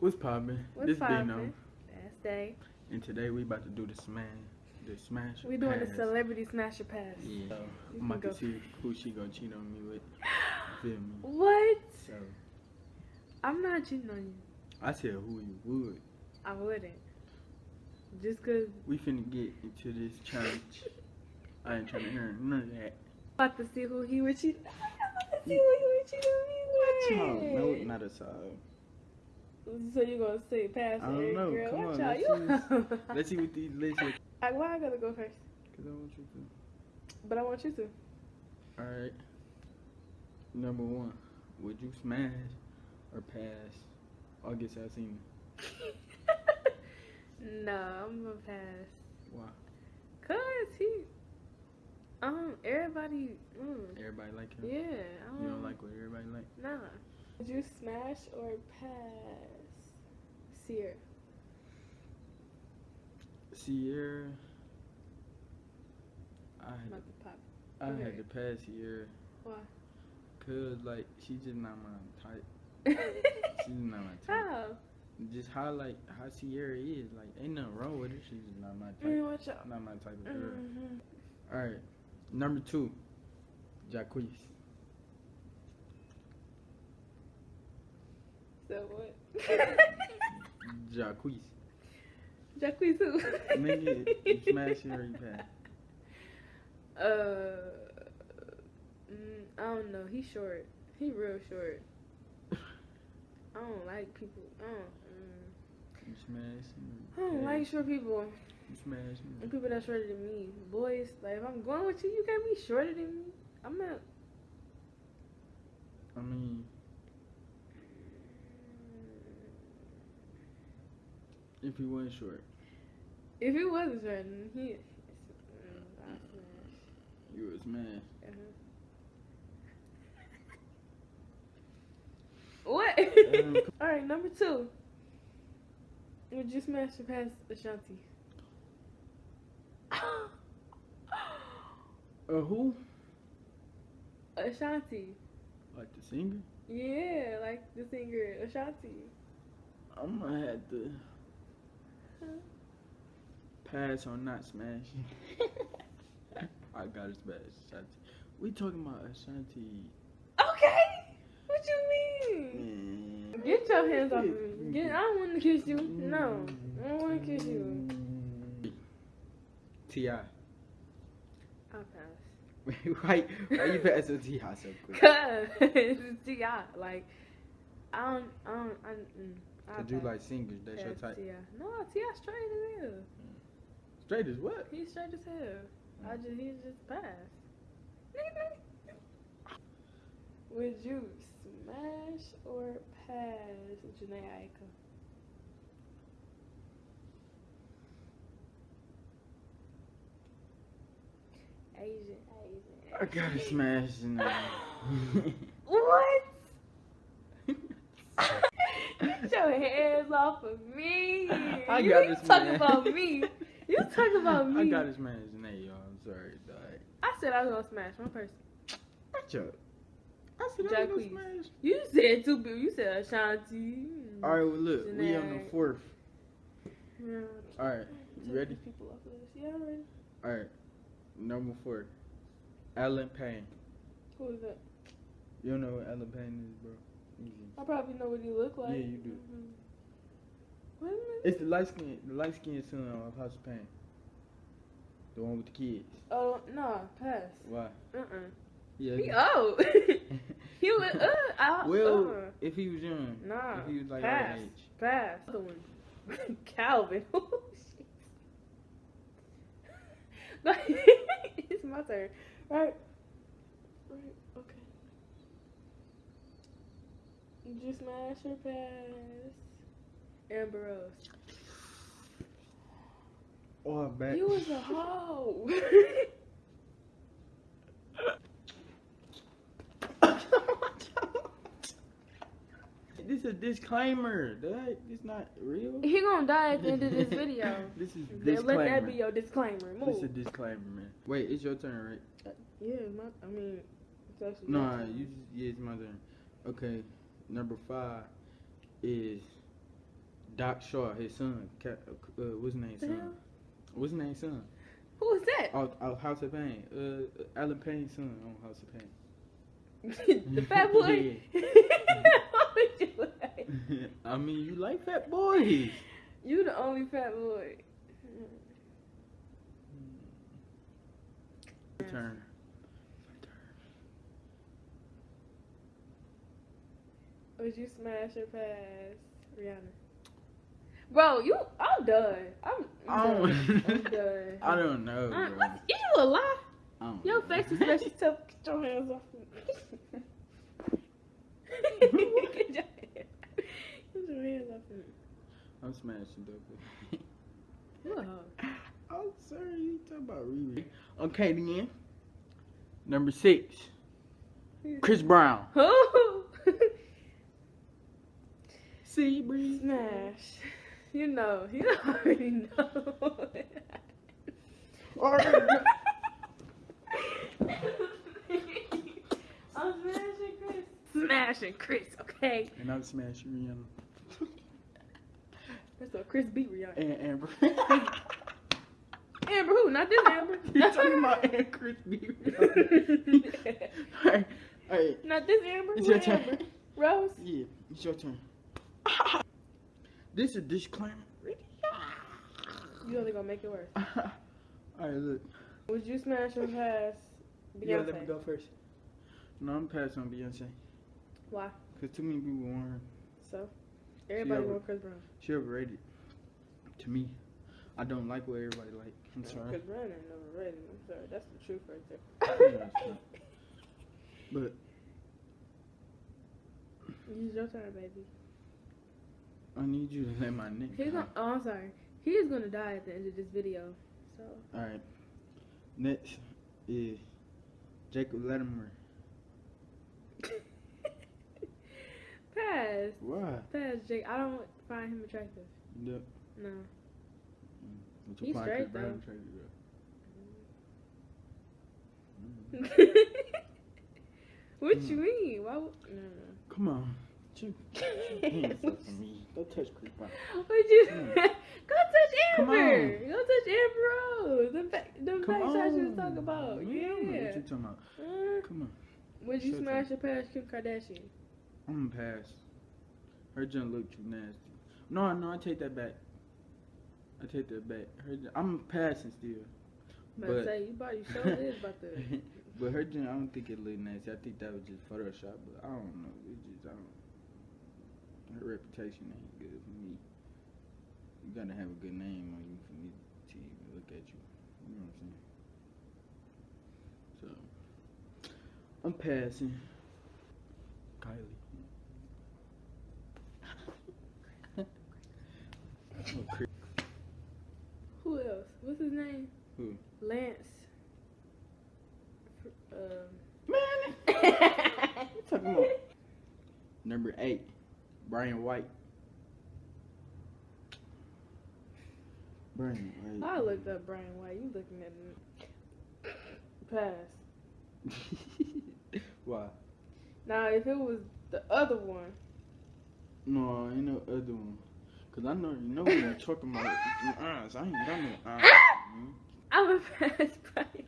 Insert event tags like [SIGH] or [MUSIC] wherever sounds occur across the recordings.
What's poppin'? What's This poppin'? Dino. That's day. And today we about to do the smash, the smash. We doing the pass. celebrity smasher pass. Yeah. You I'm about go to see who she gonna cheat on me with. Feel me? [GASPS] What? So I'm not cheating on you. I said who you would. I wouldn't. Just cause We finna get into this challenge. [LAUGHS] I ain't trying to hear none of that. about to see who he would cheat. I'm about to see who he would cheat on me with. No, not a side. So you gonna say pass I don't know. girl? Come Watch on, let's You. [LAUGHS] Let's see what these lists are. Like, why I gotta go first? Cause I want you to. But I want you to. Alright. Number one. Would you smash or pass August Alsina? [LAUGHS] no, I'm gonna pass. Why? Cause he, um, everybody, mm, Everybody like him? yeah, I don't, You don't like what everybody like? Nah. Would you smash or pass? Sear. Ciara. I had, about to pop. I okay. had to pass Ciara. Why? Cause like she's just not my type. [LAUGHS] She's not my type. How? Just how like how Ciara is. Like ain't nothing wrong with her. She's just not my Mm, type. watch out. Not my type of girl. Mhm. Alright. Number two. Jacquees. So what? Jacquees. Jacquees who? Nigga, smash it or you. Uh, mm, I don't know. He's short. He real short. I don't like people. I don't. Mm, You smash I don't like short people. you smash And people that's shorter than me. Boys, like if I'm going with you, you can't be shorter than me. I'm not. I mean if he wasn't short, If he wasn't short, then he. Mm, I you would smash. Uh-huh. What? Um, [LAUGHS] All right, number two. Would you smash or pass Ashanti? Uh who? Ashanti. Like the singer? Yeah, like the singer Ashanti. I'm gonna have to pass on not smashing. [LAUGHS] I gotta smash Ashanti. We talking about Ashanti. Okay. What you mean? Man. Get your hands off me. Get, I don't want to kiss you. No, I don't want to kiss you. T.I. I'll pass. [LAUGHS] why, why you passing T.I. so quick? [LAUGHS] Cause it's Ti. Like I don't, I don't, I, mm, I'll Cause you pass. like singers, that's your type. No, Ti straight as hell. Hmm. Straight as what? He's straight as hell. I hmm. just, he's just pass. Would you smash or pass Jhené Aiko? Asian, Asian. I gotta [LAUGHS] smash in What? Get your hands off of me. I you got you this talking man. about me. You [LAUGHS] talking about me. I got this man's name, y'all. I'm sorry, dog. I said I was gonna smash one person. Watch up. I said I was gonna smash. You said two people. You said Ashanti. All right, well look, we on the fourth. Yeah. All right, you ready? People off of this. Yeah, I'm ready. All right, number four, Allen Payne. Who is that? You don't know what Allen Payne is, bro? Easy. I probably know what he look like. Yeah, you do. Mhm. Wait a minute. It's the light skin, the light skinned son of House of Payne. The one with the kids. Oh no, pass. Why? Uh uh Yeah. He old. [LAUGHS] he was uh. I, well, uh. if he was young, Nah. if he was like pass. age. Pass. Other one. [LAUGHS] Calvin. [LAUGHS] Oh, shit. it's my turn. Right. Okay. You smash or pass? Amber Rose. Oh, back. You was a [LAUGHS] hoe. [LAUGHS] this is a disclaimer. That it's not real. he gonna die at the end of this [LAUGHS] video. this is disclaimer. Let that be your disclaimer. This is a disclaimer, man. Wait, it's your turn, right? Uh, yeah, my, I mean, it's actually No, your turn. you just, yeah, it's my turn. Okay, number five is Doc Shaw, his son. Ca- Uh, what's his name? The Son. hell? What's his name? Son. Who is that? Oh, oh, House of Payne. Uh, Allen Payne's son on House of Payne. [LAUGHS] the fat boy. [LAUGHS] Like? [LAUGHS] I mean, you like fat boys. You the only fat boy. Turn. Would you smash or pass Rihanna? Bro, you, I'm done. I'm, I I'm don't- done. I'm [LAUGHS] done. I don't know. What, you a lie? Your know. face expression tell get your hands off [LAUGHS] me. get, your, hands off me. I'm smashing though. You [LAUGHS] a. I'm sorry, you talking about Riri. Okay, then. Number six, Chris Brown. Who? See, Bree. Smash. You know. [LAUGHS] You already know. [LAUGHS] I'm smashing Chris. Smashing Chris, okay? And I'm smashing Rihanna. [LAUGHS] That's what Chris beat Rihanna. And Amber. Amber who? Not this Amber. You're talking about and Chris B. Rihanna. Alright, alright. Not this Amber. It's your turn. Amber? Rose? Yeah, it's your turn. This is a disclaimer. You only gonna make it worse. [LAUGHS] Alright, look. Would you smash or pass Beyonce? Yeah, let me go first. No, I'm passing on Beyonce. Why? Because too many people want her. So? Everybody over- want Chris Brown. She overrated. To me. I don't like what everybody like. I'm sorry. Chris Brown ain't overrated. I'm sorry. That's the truth right there. [LAUGHS] [LAUGHS] But Use your turn, baby. I need you to let my nigga. He's gonna, oh, I'm sorry. He is gonna die at the end of this video. So Alright. Next is Jacob Latimore. [LAUGHS] pass, Why? pass, Jake. I don't find him attractive. The, No. what's He's straight, though. bro? [LAUGHS] what Mm. you mean? Why? No, no. Come on. You, you ain't What fucking me. Don't touch Chris Would you Mm. [LAUGHS] go touch Come Amber? Go touch Amber Rose. Them back, them Come back on. shots you was talking about. Yeah. I don't know Yeah. What you talking about? Mm. Come on. Would you Shut smash or pass Kim Kardashian? I'm gonna pass. Her junk look too nasty. No, no, I take that back. I take that back. Her, junk- I'm passing still. But But say you about you sure is about to. [LAUGHS] but her junk, I don't think it look nasty. I think that was just Photoshop. But I don't know. It just I don't. Her reputation ain't good for me. You gotta have a good name on you for me to even look at you. You know what I'm saying? So I'm passing. Kylie. Oh, [LAUGHS] Who else? What's his name? Who? Lance. Um. Man, [LAUGHS] talking about number eight, Brian White. Brian White. I looked up Brian White. You looking at me? Pass. [LAUGHS] Why? Now, if it was the other one, No, ain't no other one. Cause I know you know what you're talking about. Uh, so I ain't got no. Uh, mm. I would pass [LAUGHS] Brian White.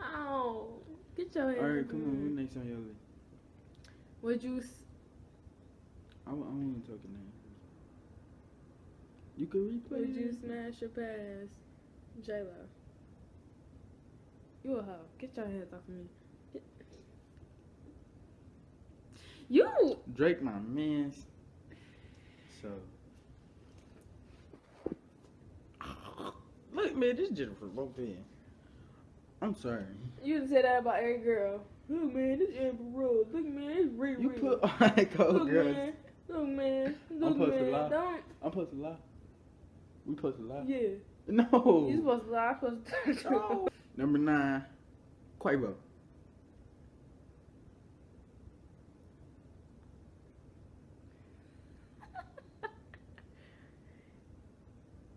Oh, get your hands. All right, come on. Who next on your list? Would you? S- I, wa- I want to talk name. You can replay. Would you smash your pass J Lo? You a hoe. Get your hands off of me. Get- You. Drake, my man's. So. Look, man, this just for both in. I'm sorry. You didn't say that about every girl. Look, man, this Amber Rose. Look, man, it's Riri. You put all that cold Look, girls. man. Look, man. Look, supposed to man. lie? Don't. I'm supposed to lie. We supposed to lie? Yeah. No. You supposed to lie. I'm supposed to. No. Number nine, Quavo. [LAUGHS]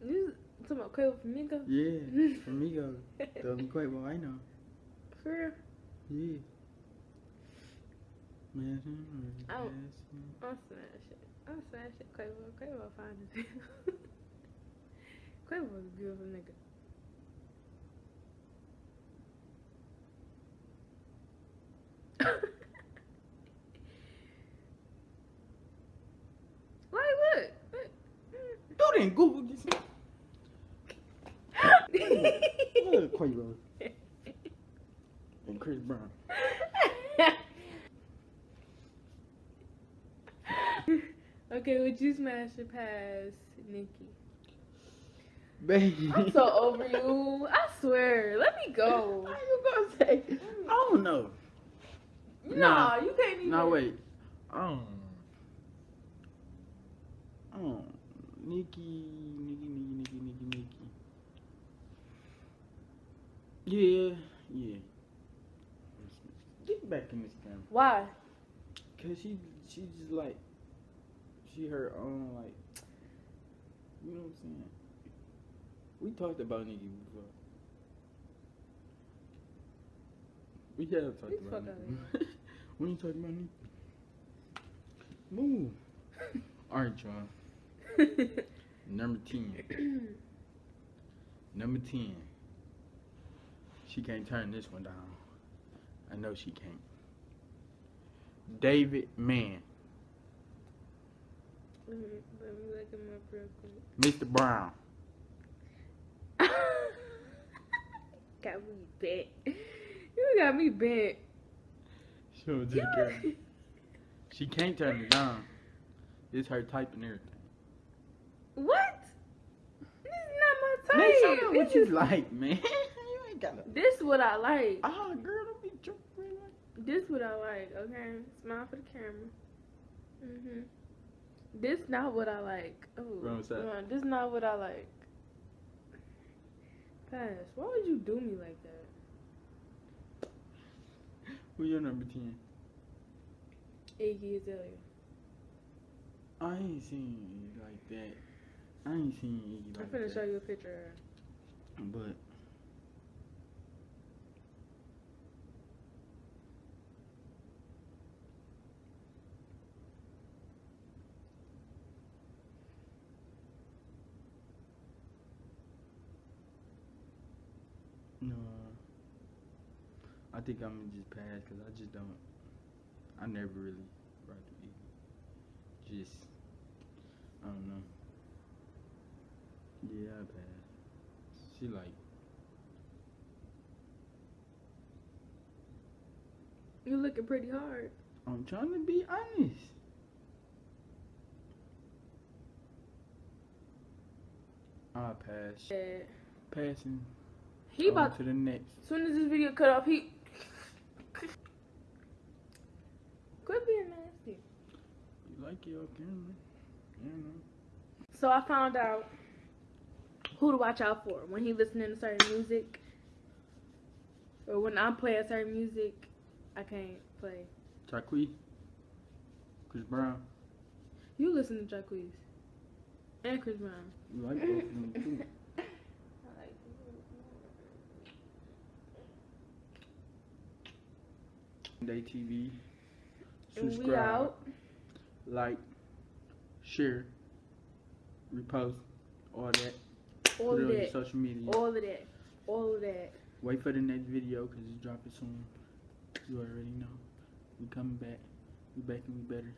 You talking about Quavo Flamingo? Yeah, [LAUGHS] Amigo. The only [LAUGHS] Quavo I know. For real? Yeah. Smashing, I don't- smashing. I'll smash it. I'll smash it. Quavo, Quavo fine as hell. [LAUGHS] Quavo's a beautiful nigga. [LAUGHS] like, look. look. You didn't Google this. [LAUGHS] Look, Quavo and Chris Brown. Okay, would you smash it past Nikki? Baby. I'm so over you. I swear. Let me go. How you gonna say? I don't know. No, Nah. you can't even. No, wait. Um. Um. Nikki, Nikki, Nikki, Nikki, Nikki, Nikki. Yeah, yeah. Get back in this camera. Why? Cause she, she just like, she her own like, you know what I'm saying. We talked about Nikki before. We have talked Get the about fuck Nikki. when you talking about Nikki? Move. All right, y'all. [LAUGHS] Number ten. [CLEARS THROAT] Number ten. She can't turn this one down. I know she can't. David Mann, let me let me look him up real Mr. Brown. [LAUGHS] got me bent. You got me bent. Show it to the. She can't turn it down. It's her type and everything. What? This is not my Man, type. show them what This you is- like, man. [LAUGHS] you ain't gotta. This what I like. Ah, girl, don't be joking. This what I like. Okay, smile for the camera. Mhm. This not what I like. Oh, Wrong side. no, this not what I like. Pass. Why would you do me like that? Who your number ten? Iggy Azalea. I ain't seen you like that. I ain't seen Iggy I'm like finna that. show you a picture. But think I'm gonna just pass because I just don't. I never really rocked with Iggy. Just I don't know. Yeah, I pass. She like. You looking pretty hard. I'm trying to be honest. I'll pass. Yeah. Passing. He about to the next. as soon as this video cut off, he quit being nasty. You like it, okay, man. You know. So I found out who to watch out for when he listening to certain music, or when I'm playing certain music. I can't play. Jacquees. Chris Brown. You listen to Jacquees and Chris Brown. You like both of them too. [LAUGHS] Day TV. And we Subscribe. out. Like. Share. Repost. All that. All Put of it that. social media. All of that. All of that. Wait for the next video because it's dropping soon. You already know. We coming back. We back and we better.